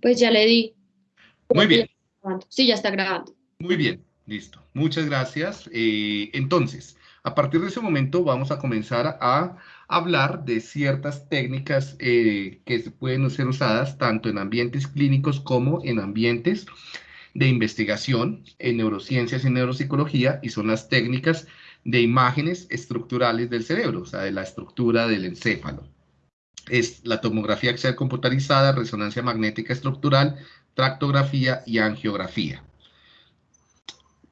Pues ya le di. Muy bien. Sí, ya está grabando. Muy bien, listo. Muchas gracias. Eh, entonces, a partir de ese momento vamos a comenzar a hablar de ciertas técnicas eh, que pueden ser usadas tanto en ambientes clínicos como en ambientes de investigación en neurociencias y neuropsicología y son las técnicas de imágenes estructurales del cerebro, o sea, de la estructura del encéfalo. Es la tomografía axial computarizada, resonancia magnética estructural, tractografía y angiografía.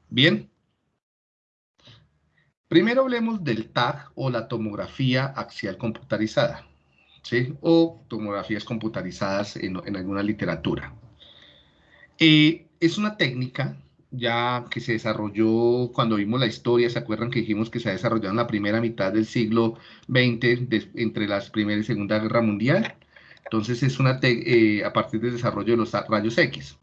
Bien. Primero hablemos del TAG o la tomografía axial computarizada, ¿sí? o tomografías computarizadas en, alguna literatura. Eh, es una técnica ya que se desarrolló cuando vimos la historia, ¿se acuerdan que dijimos que se ha desarrollado en la primera mitad del siglo XX, entre las Primera y Segunda Guerra Mundial? Entonces es una eh, a partir del desarrollo de los rayos X.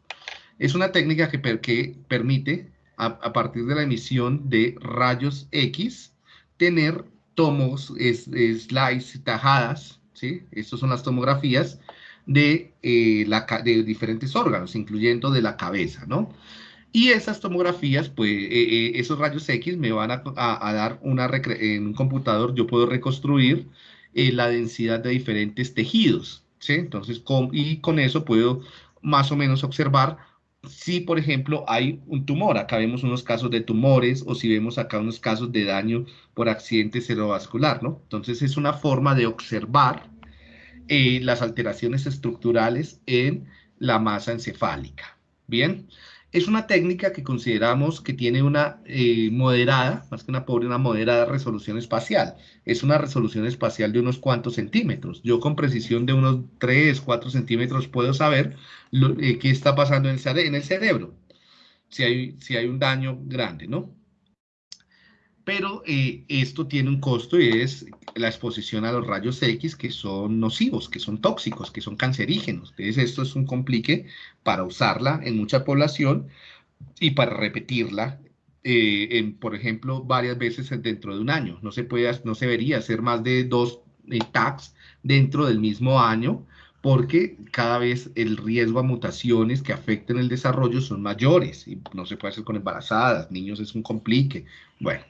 Es una técnica que, que permite, a, partir de la emisión de rayos X, tener tomos, slides, tajadas, ¿sí? Estas son las tomografías de, eh, la, de diferentes órganos, incluyendo de la cabeza, ¿no? Y esas tomografías, pues eh, eh, esos rayos X me van a, dar una, en un computador, yo puedo reconstruir eh, la densidad de diferentes tejidos, ¿sí? Entonces, con, y con eso puedo más o menos observar si, por ejemplo, hay un tumor. Acá vemos unos casos de tumores o si vemos acá unos casos de daño por accidente cerebrovascular, ¿no? Entonces, es una forma de observar las alteraciones estructurales en la masa encefálica. Bien, es una técnica que consideramos que tiene una eh, moderada, más que una pobre, una moderada resolución espacial. Es una resolución espacial de unos cuantos centímetros. Yo con precisión de unos 3, 4 centímetros puedo saber eh, qué está pasando en el, en el cerebro, si hay, si hay un daño grande, ¿no? Pero eh, esto tiene un costo y es la exposición a los rayos X que son nocivos, que son tóxicos, que son cancerígenos. Entonces esto es un complique para usarla en mucha población y para repetirla, eh, en, por ejemplo, varias veces dentro de un año. No se, puede, no se debería hacer más de dos eh, tags dentro del mismo año porque cada vez el riesgo a mutaciones que afecten el desarrollo son mayores y no se puede hacer con embarazadas, niños es un complique. Bueno,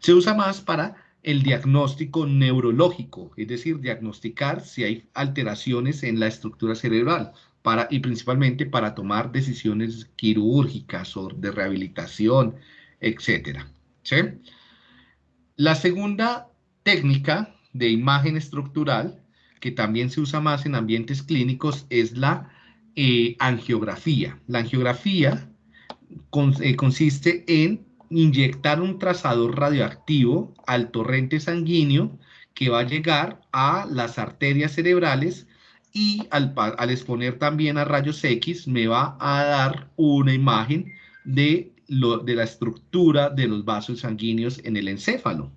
se usa más para el diagnóstico neurológico, es decir, diagnosticar si hay alteraciones en la estructura cerebral para, y principalmente para tomar decisiones quirúrgicas o de rehabilitación, etc. La segunda técnica de imagen estructural, que también se usa más en ambientes clínicos, es la eh, angiografía. La angiografía eh, consiste en inyectar un trazador radioactivo al torrente sanguíneo que va a llegar a las arterias cerebrales y al, exponer también a rayos X me va a dar una imagen de, la estructura de los vasos sanguíneos en el encéfalo.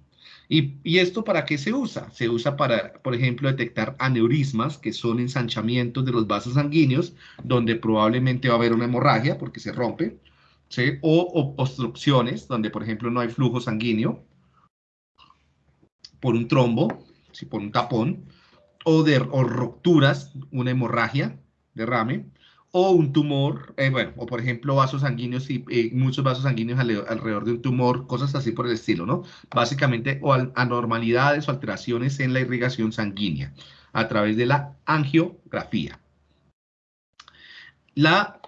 ¿Y, ¿Y, esto para qué se usa? Se usa para, por ejemplo, detectar aneurismas, que son ensanchamientos de los vasos sanguíneos, donde probablemente va a haber una hemorragia porque se rompe, o, obstrucciones, donde por ejemplo no hay flujo sanguíneo, por un trombo, ¿sí? por un tapón, o, de, rupturas, una hemorragia, derrame, o un tumor, eh, bueno, o por ejemplo vasos sanguíneos y eh, muchos vasos sanguíneos alrededor de un tumor, cosas así por el estilo, ¿no? Básicamente, o anormalidades o alteraciones en la irrigación sanguínea a través de la angiografía. La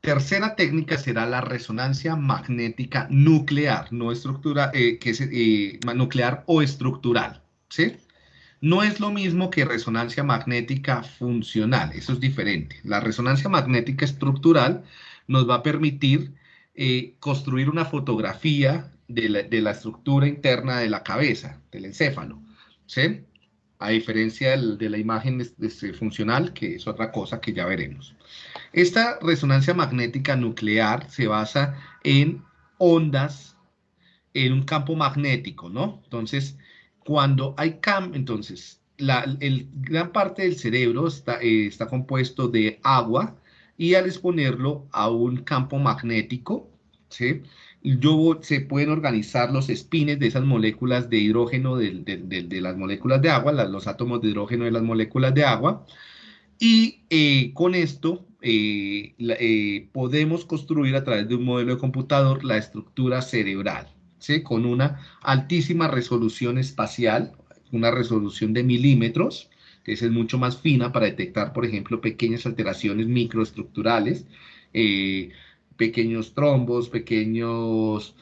Tercera técnica será la resonancia magnética nuclear, no estructura, eh, que es nuclear o estructural, ¿sí? No es lo mismo que resonancia magnética funcional, eso es diferente. La resonancia magnética estructural nos va a permitir eh, construir una fotografía de la, estructura interna de la cabeza, del encéfalo, ¿sí? A diferencia de la imagen funcional, que es otra cosa que ya veremos. Esta resonancia magnética nuclear se basa en ondas en un campo magnético, ¿no? Entonces, cuando hay campo, entonces, la el, gran parte del cerebro está, eh, está compuesto de agua y al exponerlo a un campo magnético, ¿sí? Yo, se pueden organizar los espines de esas moléculas de hidrógeno de, de las moléculas de agua, los átomos de hidrógeno de las moléculas de agua, Y eh, con esto eh, podemos construir a través de un modelo de computador la estructura cerebral, con una altísima resolución espacial, una resolución de milímetros, que es mucho más fina para detectar, por ejemplo, pequeñas alteraciones microestructurales, pequeños trombos, pequeños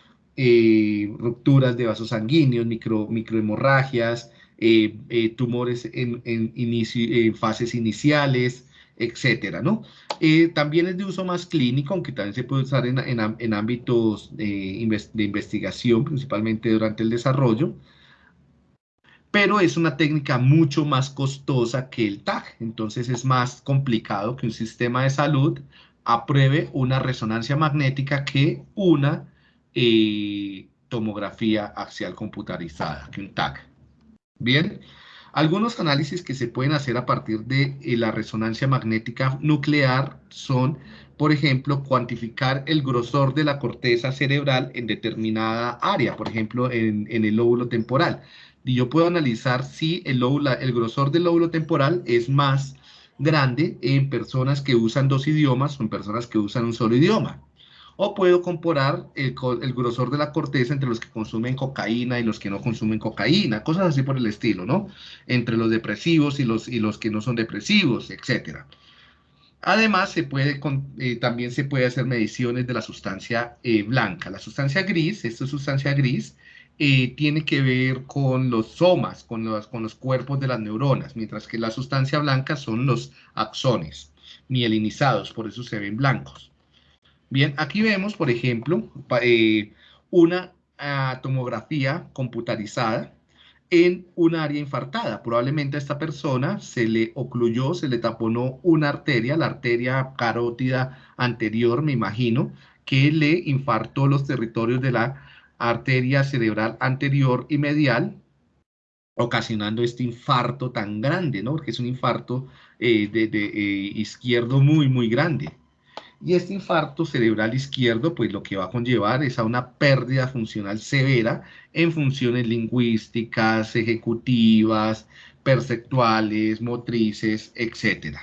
rupturas de vasos sanguíneos, micro, microhemorragias, eh, eh, tumores en, fases iniciales, etcétera, ¿no? Eh, también es de uso más clínico, aunque también se puede usar en, en ámbitos de investigación, principalmente durante el desarrollo, pero es una técnica mucho más costosa que el TAG, entonces es más complicado que un sistema de salud apruebe una resonancia magnética que una tomografía axial computarizada, que un TAG. Bien, algunos análisis que se pueden hacer a partir de eh, la resonancia magnética nuclear son, por ejemplo, cuantificar el grosor de la corteza cerebral en determinada área, por ejemplo, en, el lóbulo temporal. Y yo puedo analizar si el, el grosor del lóbulo temporal es más grande en personas que usan dos idiomas o en personas que usan un solo idioma o puedo comparar el, grosor de la corteza entre los que consumen cocaína y los que no consumen cocaína, cosas así por el estilo, ¿no? Entre los depresivos y los, y los que no son depresivos, etc. Además, se puede, eh, también se puede hacer mediciones de la sustancia eh, blanca. La sustancia gris, esta sustancia gris, eh, tiene que ver con los somas, con los, con los cuerpos de las neuronas, mientras que la sustancia blanca son los axones mielinizados, por eso se ven blancos. Bien, aquí vemos, por ejemplo, eh, una ah, tomografía computarizada en un área infartada. Probablemente a esta persona se le ocluyó, se le taponó una arteria, la arteria carótida anterior, me imagino, que le infartó los territorios de la arteria cerebral anterior y medial, ocasionando este infarto tan grande, ¿no? Porque es un infarto eh, de, eh, izquierdo muy, muy grande. Y este infarto cerebral izquierdo, pues lo que va a conllevar es a una pérdida funcional severa en funciones lingüísticas, ejecutivas, perceptuales, motrices, etc.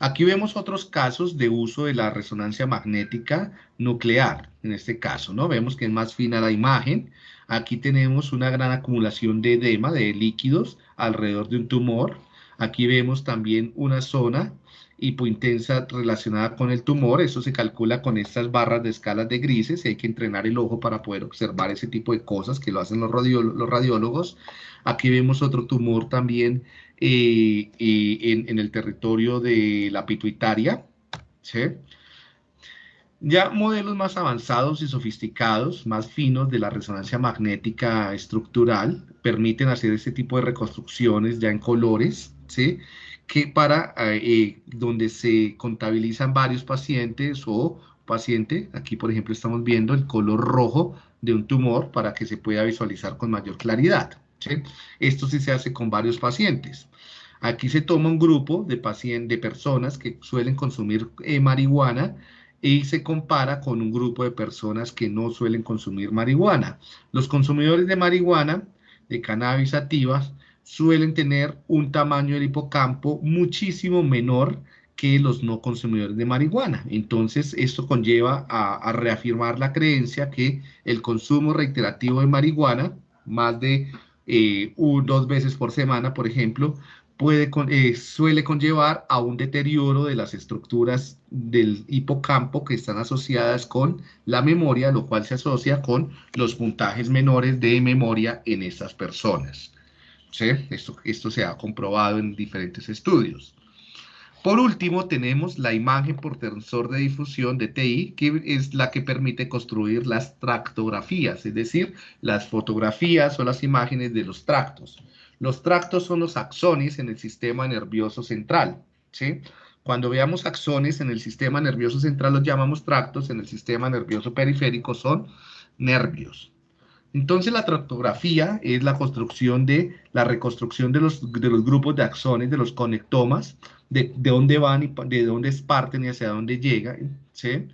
Aquí vemos otros casos de uso de la resonancia magnética nuclear, en este caso, ¿no? Vemos que es más fina la imagen. Aquí tenemos una gran acumulación de edema, de líquidos, alrededor de un tumor. Aquí vemos también una zona hipointensa relacionada con el tumor. Eso se calcula con estas barras de escalas de grises y hay que entrenar el ojo para poder observar ese tipo de cosas que lo hacen los, los radiólogos. Aquí vemos otro tumor también eh, eh, en, el territorio de la pituitaria. Ya modelos más avanzados y sofisticados, más finos de la resonancia magnética estructural, permiten hacer este tipo de reconstrucciones ya en colores, ¿sí? Que para eh, donde se contabilizan varios pacientes o paciente, aquí por ejemplo estamos viendo el color rojo de un tumor para que se pueda visualizar con mayor claridad. Esto sí se hace con varios pacientes. Aquí se toma un grupo de, pacientes, de personas que suelen consumir eh, marihuana y se compara con un grupo de personas que no suelen consumir marihuana. Los consumidores de marihuana, de cannabis activas, suelen tener un tamaño del hipocampo muchísimo menor que los no consumidores de marihuana. Entonces, esto conlleva a, reafirmar la creencia que el consumo reiterativo de marihuana, más de eh, dos veces por semana, por ejemplo, puede, eh, suele conllevar a un deterioro de las estructuras del hipocampo que están asociadas con la memoria, lo cual se asocia con los puntajes menores de memoria en estas personas. Esto, esto se ha comprobado en diferentes estudios. Por último, tenemos la imagen por tensor de difusión de TI, que es la que permite construir las tractografías, es decir, las fotografías o las imágenes de los tractos. Los tractos son los axones en el sistema nervioso central. ¿sí? Cuando veamos axones en el sistema nervioso central los llamamos tractos, en el sistema nervioso periférico son nervios. Entonces la tractografía es la construcción de la reconstrucción de los, de los grupos de axones, de los conectomas, de, de dónde van y de dónde parten y hacia dónde llegan, ¿sí?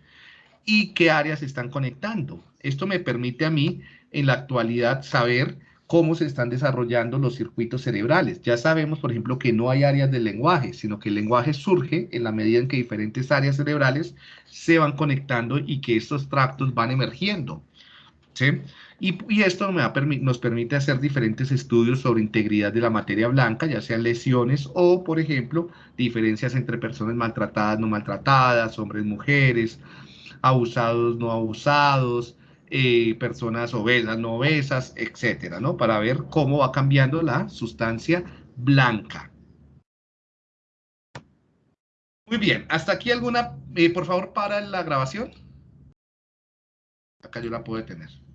Y qué áreas están conectando. Esto me permite a mí en la actualidad saber cómo se están desarrollando los circuitos cerebrales. Ya sabemos, por ejemplo, que no hay áreas del lenguaje, sino que el lenguaje surge en la medida en que diferentes áreas cerebrales se van conectando y que estos tractos van emergiendo. ¿sí? Y, esto nos permite hacer diferentes estudios sobre integridad de la materia blanca, ya sean lesiones o, por ejemplo, diferencias entre personas maltratadas, no maltratadas, hombres, mujeres, abusados, no abusados, eh, personas obesas, no obesas, etcétera, ¿no? Para ver cómo va cambiando la sustancia blanca. Muy bien, hasta aquí alguna, eh, por favor, para la grabación. Acá yo la puedo tener.